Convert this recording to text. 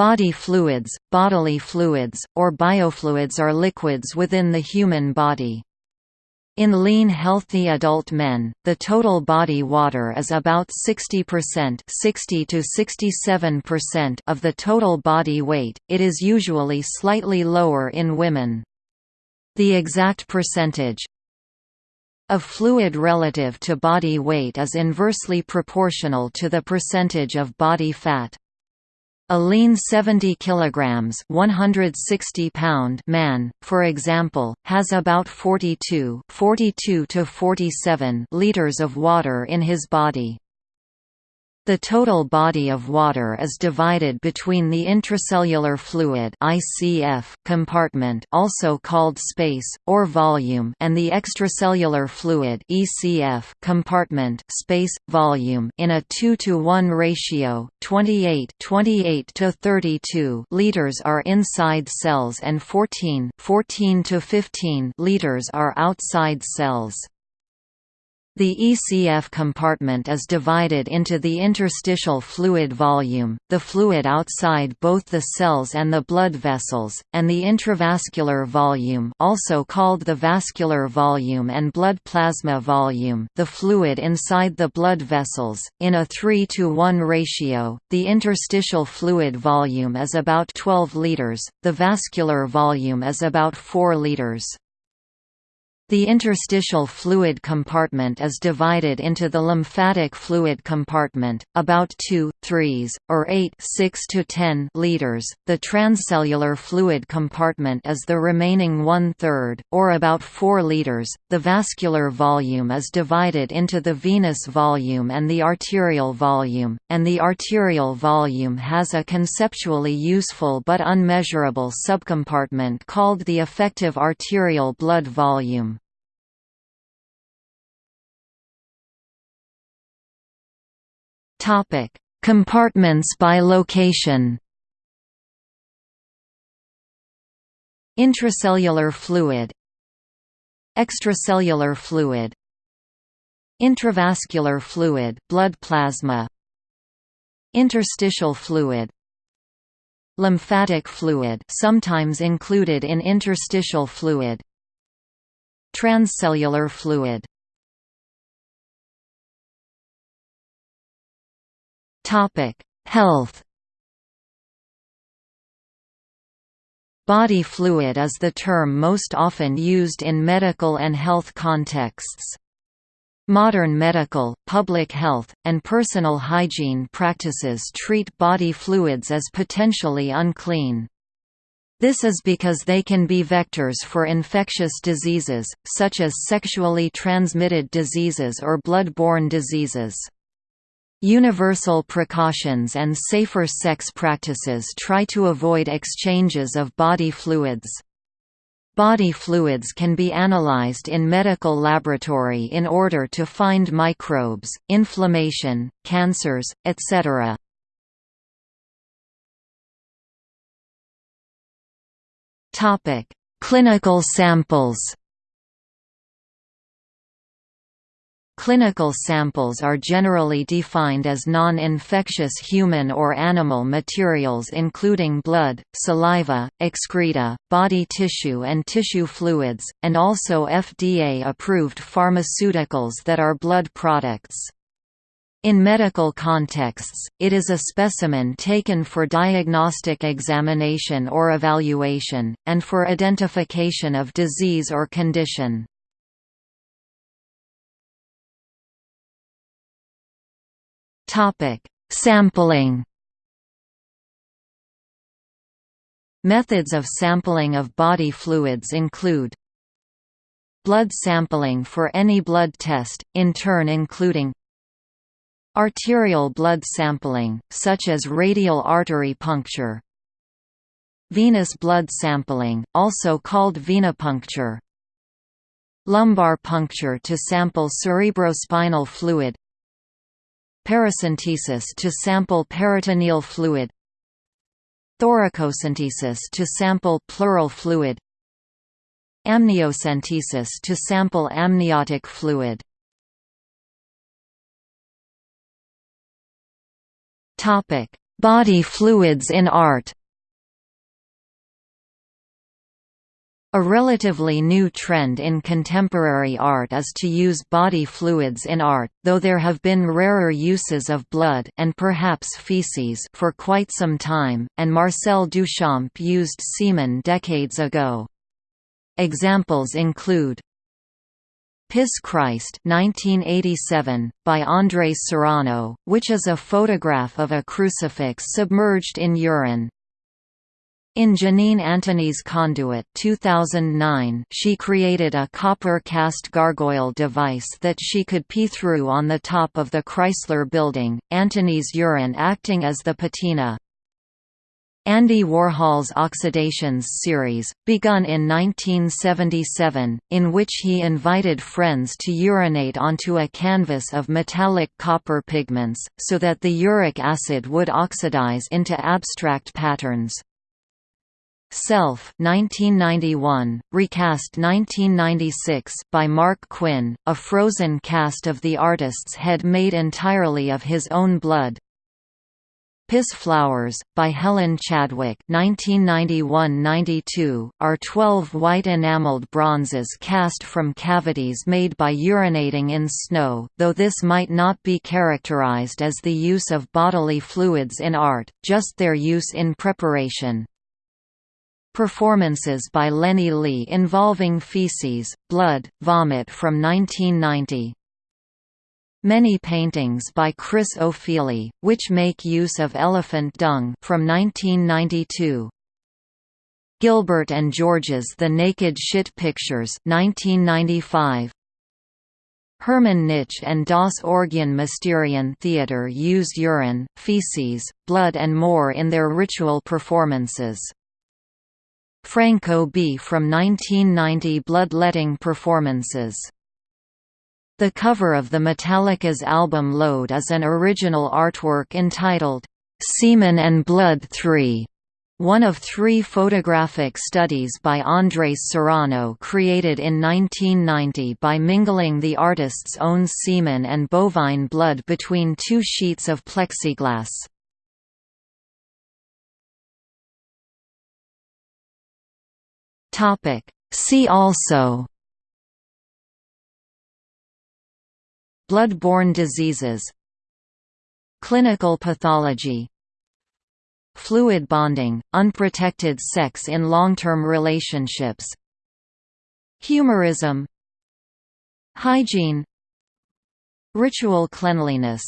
Body fluids, bodily fluids, or biofluids are liquids within the human body. In lean healthy adult men, the total body water is about 60% 60 to 67% of the total body weight, it is usually slightly lower in women. The exact percentage of fluid relative to body weight is inversely proportional to the percentage of body fat. A lean 70 kilograms 160 pound man, for example, has about 42 42 to 47 liters of water in his body. The total body of water is divided between the intracellular fluid (ICF) compartment, also called space or volume, and the extracellular fluid (ECF) compartment, space volume, in a 2 to 1 ratio. 28 28 to 32 liters are inside cells and 14 14 to 15 liters are outside cells. The ECF compartment is divided into the interstitial fluid volume, the fluid outside both the cells and the blood vessels, and the intravascular volume also called the vascular volume and blood plasma volume the fluid inside the blood vessels. In a 3 to 1 ratio, the interstitial fluid volume is about 12 liters, the vascular volume is about 4 liters. The interstitial fluid compartment is divided into the lymphatic fluid compartment, about 2, 3s, or 8 6 to 10 liters. The transcellular fluid compartment is the remaining one-third, or about 4 liters. The vascular volume is divided into the venous volume and the arterial volume, and the arterial volume has a conceptually useful but unmeasurable subcompartment called the effective arterial blood volume. Topic: Compartments by location. Intracellular fluid Extracellular fluid Intravascular fluid blood plasma Interstitial fluid Lymphatic fluid sometimes included in interstitial fluid Transcellular fluid Health. Body fluid is the term most often used in medical and health contexts. Modern medical, public health, and personal hygiene practices treat body fluids as potentially unclean. This is because they can be vectors for infectious diseases, such as sexually transmitted diseases or blood-borne diseases. Universal precautions and safer sex practices try to avoid exchanges of body fluids. Body fluids can be analyzed in medical laboratory in order to find microbes, inflammation, cancers, etc. Clinical samples Clinical samples are generally defined as non-infectious human or animal materials including blood, saliva, excreta, body tissue and tissue fluids, and also FDA-approved pharmaceuticals that are blood products. In medical contexts, it is a specimen taken for diagnostic examination or evaluation, and for identification of disease or condition. Topic: Sampling. Methods of sampling of body fluids include blood sampling for any blood test, in turn including arterial blood sampling, such as radial artery puncture venous blood sampling, also called venipuncture lumbar puncture to sample cerebrospinal fluid paracentesis to sample peritoneal fluid thoracocentesis to sample pleural fluid amniocentesis to sample amniotic fluid. Topic: Body fluids in art A relatively new trend in contemporary art is to use body fluids in art, though there have been rarer uses of blood and perhaps feces for quite some time, and Marcel Duchamp used semen decades ago. Examples include Piss Christ 1987, by Andres Serrano, which is a photograph of a crucifix submerged in urine, in Janine Antoni's Conduit 2009, she created a copper cast gargoyle device that she could pee through on the top of the Chrysler building, Antoni's urine acting as the patina. Andy Warhol's Oxidations series, begun in 1977, in which he invited friends to urinate onto a canvas of metallic copper pigments, so that the uric acid would oxidize into abstract patterns. Self 1991, recast 1996 by Marc Quinn, a frozen cast of the artist's head made entirely of his own blood. Piss Flowers, by Helen Chadwick 1991–92, are 12 white enameled bronzes cast from cavities made by urinating in snow, though this might not be characterized as the use of bodily fluids in art, just their use in preparation. Performances by Lenny Lee involving feces, blood, vomit from 1990. Many paintings by Chris Ofili, which make use of elephant dung from 1992. Gilbert and George's The Naked Shit Pictures 1995. Hermann Nitsch and Das Orgien Mysterien Theater used urine, feces, blood and more in their ritual performances. Franco B. from 1990 Bloodletting performances. The cover of the Metallica's album Load is an original artwork entitled, "'Semen and Blood 3' one of three photographic studies by Andres Serrano created in 1990 by mingling the artist's own semen and bovine blood between two sheets of plexiglass. Topic. See also Blood-borne diseases Clinical pathology Fluid bonding, unprotected sex in long-term relationships Humorism Hygiene Ritual cleanliness